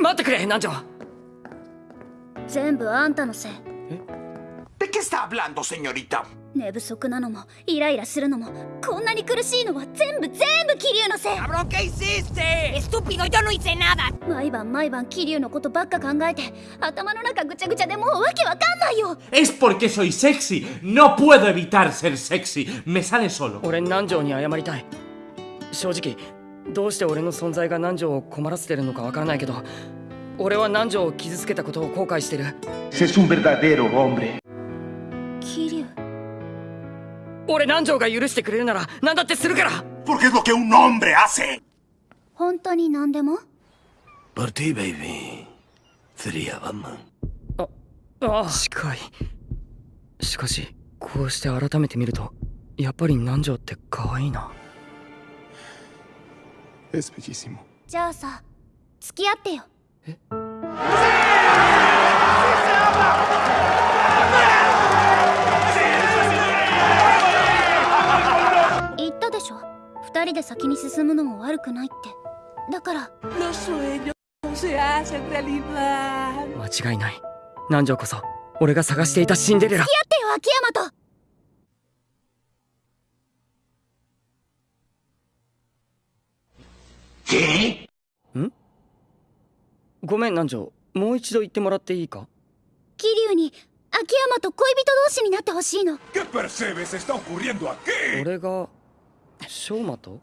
待ってくれ南條。全部あんたのせい。え？¿De qué está hablando, señorita?寝不足なのもイライラするのもこんなに苦しいのは全部全部キリュウのせい。 Que sí, sé estúpido, yo no hice nada. 毎晩毎晩キリュウのことばっか考えて頭の中ぐちゃぐちゃでもうわけわかんないよ。 Es porque soy sexy, no puedo evitar ser sexy, me sale solo. 俺南條に謝りたい。正直どうして俺の存在が南條を困らせてるのかわからないけど俺は南條を傷つけたことを後悔してる。俺南條が許してくれるなら何だってするから。Porque es lo que un hombre hace. 本当に何でも？Por ti, baby. Sería Batman. ああ近い。しかしこうして改めて見るとやっぱり南條って可愛いな Es bellísimo. じゃあさ付き合ってよ。言ったでしょ。二人で先に進むのも悪くないって。だから.間違いない。南條こそ俺が探していたシンデレラ。付き合ってよ秋山とん？ごめん南條もう一度言ってもらっていいか？桐生に秋山と恋人同士になってほしいの。俺が翔馬と？うん。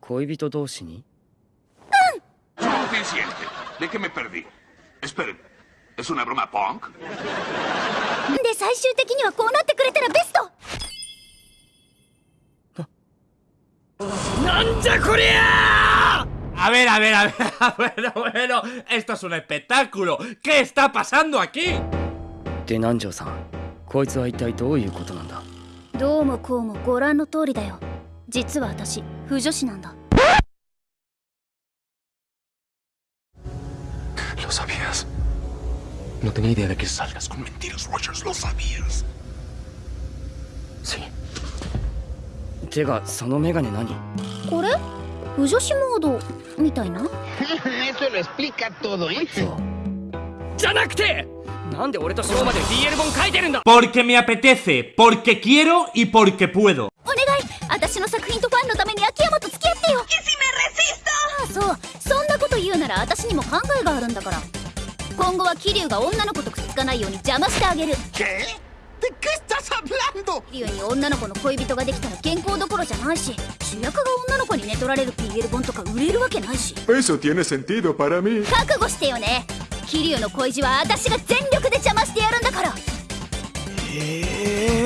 恋人同士に？で最終的にはこうなってくれたらベスト。A ver, a ver, a ver. Bueno, bueno. Esto es un espectáculo. ¿Qué está pasando aquí? で南條さんこいつは一体どういうことなんだどうもこうもご覧の通りだよ実は私不女子なんだ Lo sabías. No tenía idea de que Salgas con mentiras, Rogers, lo sabías. Sí. てかそのメガネ何これ 不女子モードみたいな？Eso lo explica todo, ¿eh? そうじゃなくてなんで俺と翔馬で BL 本書いてるんだ Porque me apetece, porque quiero y porque puedo. お願い私の作品とファンのために秋山と付き合ってよ ¡Que si me resisto! ああそうそんなこと言うなら私にも考えがあるんだから今後は桐生が女の子とくっつかないように邪魔してあげる ¿Qué? ¿De qué estás hablando? 桐生に女の子の恋人ができたら健康どころじゃないし主役が女の子に寝取られる PL 本とか売れるわけないし Eso tiene sentido para mí. 覚悟してよね桐生の恋路は私が全力で邪魔してやるんだからええ